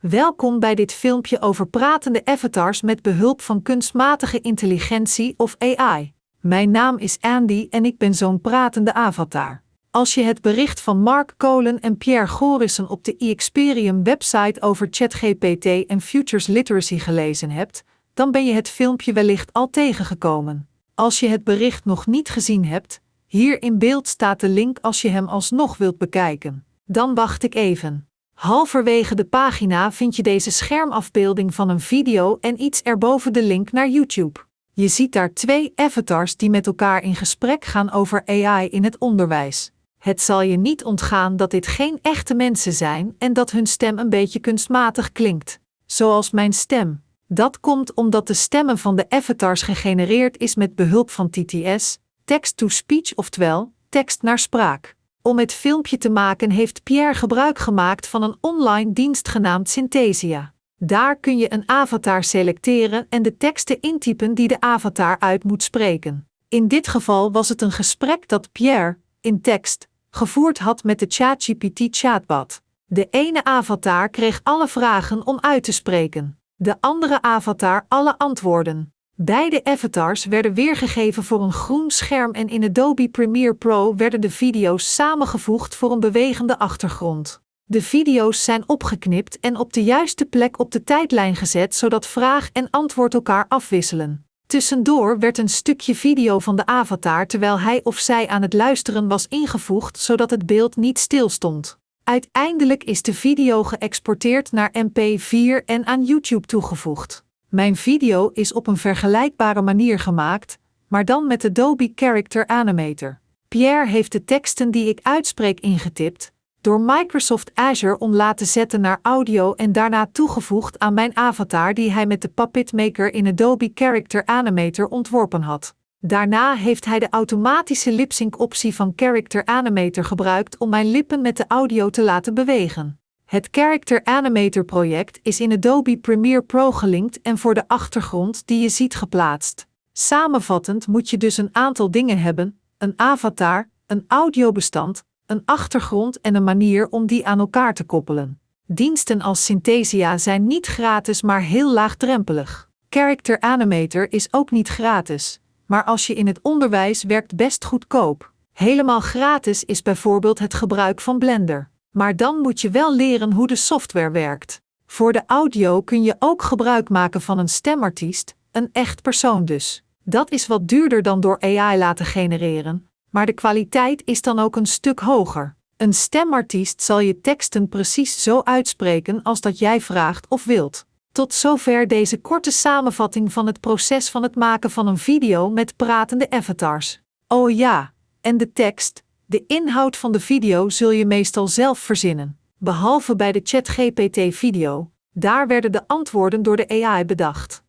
Welkom bij dit filmpje over pratende avatars met behulp van kunstmatige intelligentie of AI. Mijn naam is Andy en ik ben zo'n pratende avatar. Als je het bericht van Mark Colen en Pierre Gorissen op de eXperium website over ChatGPT en Futures Literacy gelezen hebt, dan ben je het filmpje wellicht al tegengekomen. Als je het bericht nog niet gezien hebt, hier in beeld staat de link als je hem alsnog wilt bekijken. Dan wacht ik even. Halverwege de pagina vind je deze schermafbeelding van een video en iets erboven de link naar YouTube. Je ziet daar twee avatars die met elkaar in gesprek gaan over AI in het onderwijs. Het zal je niet ontgaan dat dit geen echte mensen zijn en dat hun stem een beetje kunstmatig klinkt, zoals mijn stem. Dat komt omdat de stemmen van de avatars gegenereerd is met behulp van TTS, text-to-speech oftewel tekst naar spraak. Om het filmpje te maken heeft Pierre gebruik gemaakt van een online dienst genaamd Synthesia. Daar kun je een avatar selecteren en de teksten intypen die de avatar uit moet spreken. In dit geval was het een gesprek dat Pierre, in tekst, gevoerd had met de ChatGPT chatbot. De ene avatar kreeg alle vragen om uit te spreken, de andere avatar alle antwoorden. Beide avatars werden weergegeven voor een groen scherm en in Adobe Premiere Pro werden de video's samengevoegd voor een bewegende achtergrond. De video's zijn opgeknipt en op de juiste plek op de tijdlijn gezet zodat vraag en antwoord elkaar afwisselen. Tussendoor werd een stukje video van de avatar terwijl hij of zij aan het luisteren was ingevoegd zodat het beeld niet stilstond. Uiteindelijk is de video geëxporteerd naar MP4 en aan YouTube toegevoegd. Mijn video is op een vergelijkbare manier gemaakt, maar dan met Adobe Character Animator. Pierre heeft de teksten die ik uitspreek ingetipt, door Microsoft Azure om laten zetten naar audio en daarna toegevoegd aan mijn avatar die hij met de Puppet Maker in Adobe Character Animator ontworpen had. Daarna heeft hij de automatische lipsync optie van Character Animator gebruikt om mijn lippen met de audio te laten bewegen. Het Character Animator project is in Adobe Premiere Pro gelinkt en voor de achtergrond die je ziet geplaatst. Samenvattend moet je dus een aantal dingen hebben: een avatar, een audiobestand, een achtergrond en een manier om die aan elkaar te koppelen. Diensten als Synthesia zijn niet gratis, maar heel laagdrempelig. Character Animator is ook niet gratis, maar als je in het onderwijs werkt best goedkoop. Helemaal gratis is bijvoorbeeld het gebruik van Blender. Maar dan moet je wel leren hoe de software werkt. Voor de audio kun je ook gebruik maken van een stemartiest, een echt persoon dus. Dat is wat duurder dan door AI laten genereren, maar de kwaliteit is dan ook een stuk hoger. Een stemartiest zal je teksten precies zo uitspreken als dat jij vraagt of wilt. Tot zover deze korte samenvatting van het proces van het maken van een video met pratende avatars. Oh ja, en de tekst, de inhoud van de video zul je meestal zelf verzinnen, behalve bij de ChatGPT-video. Daar werden de antwoorden door de AI bedacht.